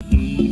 เ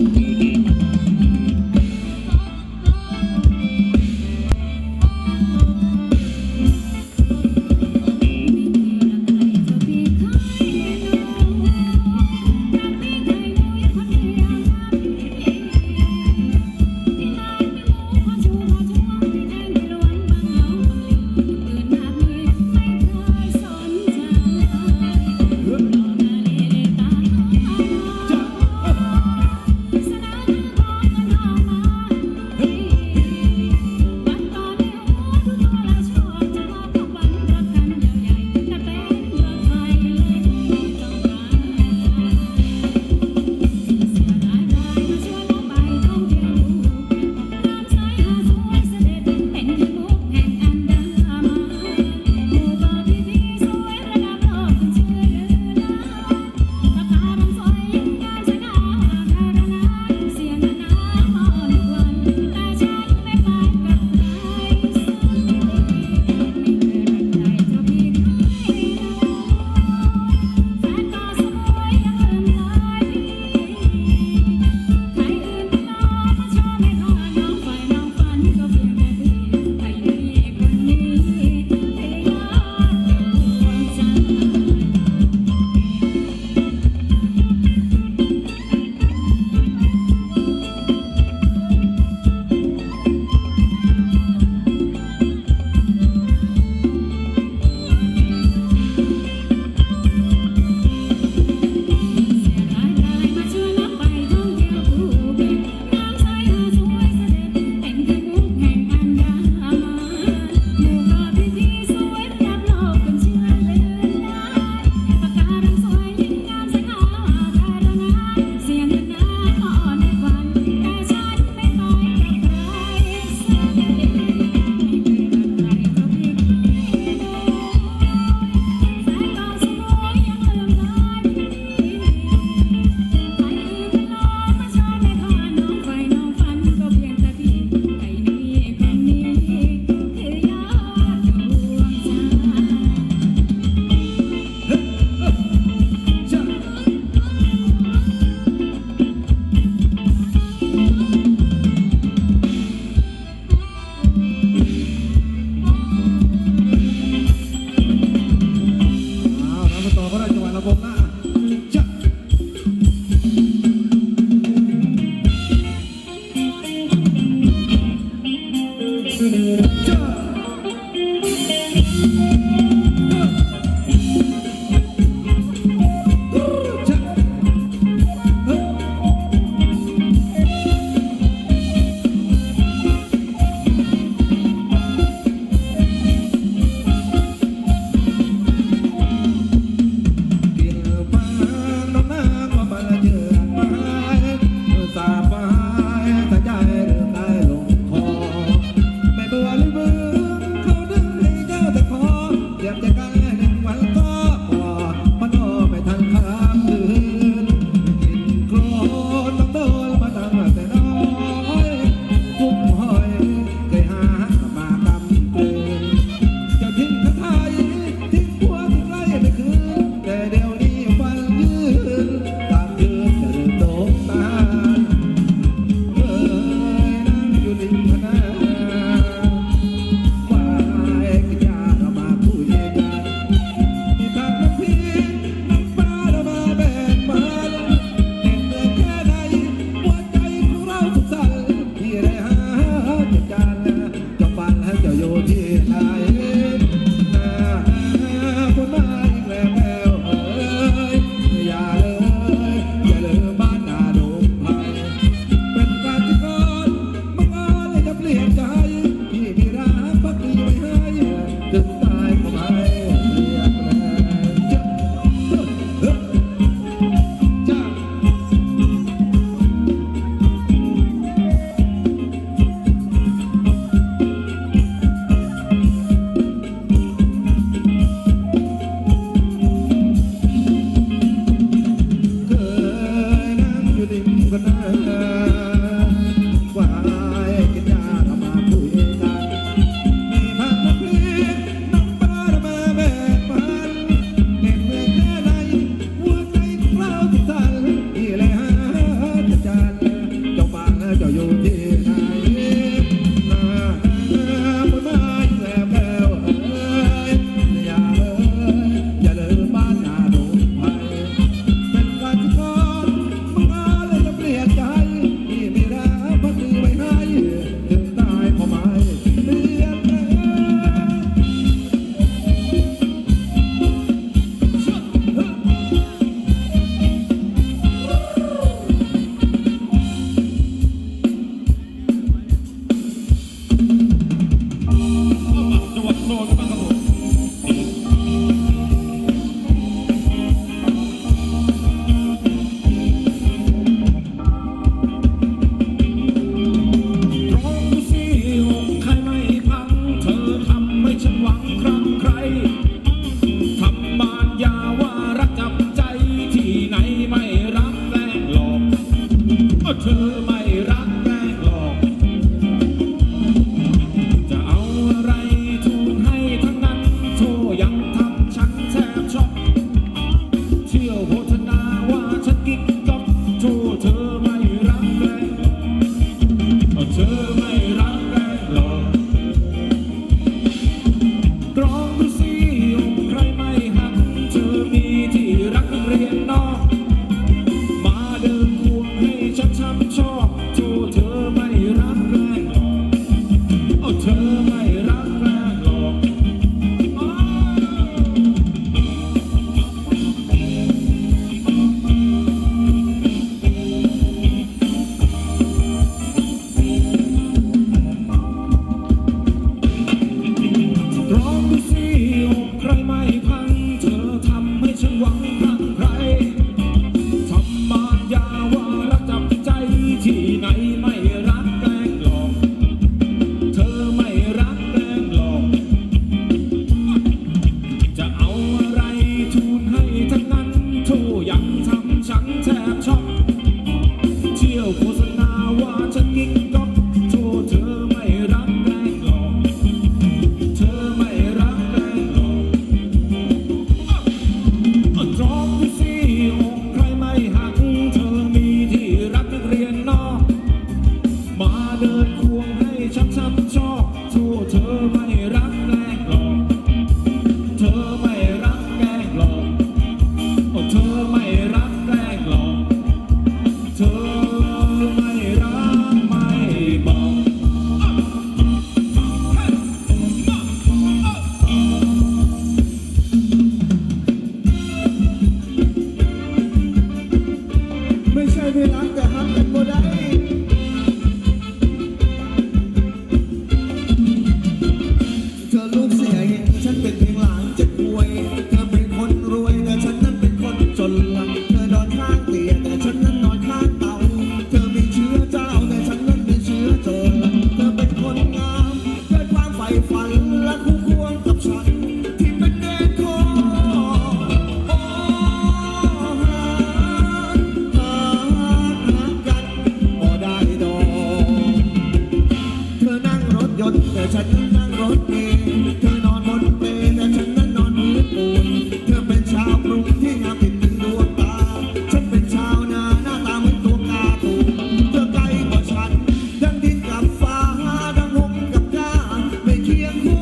¿Quién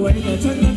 为了尊 ở.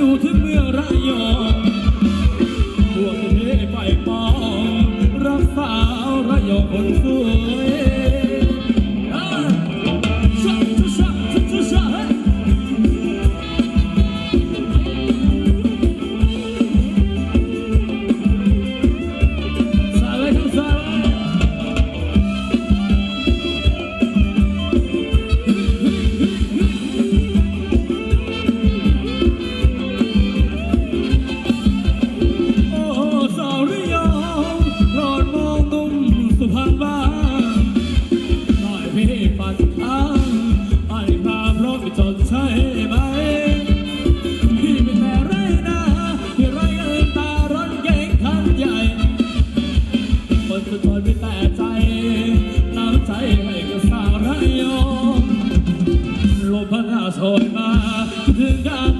you. โชยมาถึงกับ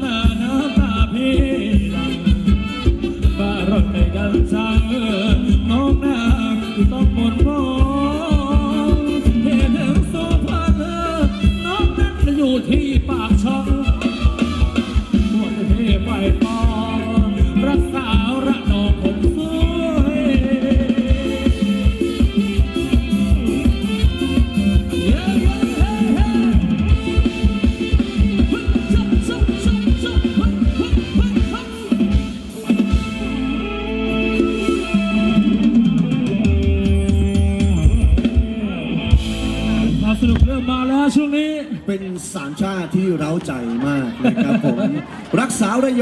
เร้าใจมากนะครับผมรักษาระยอง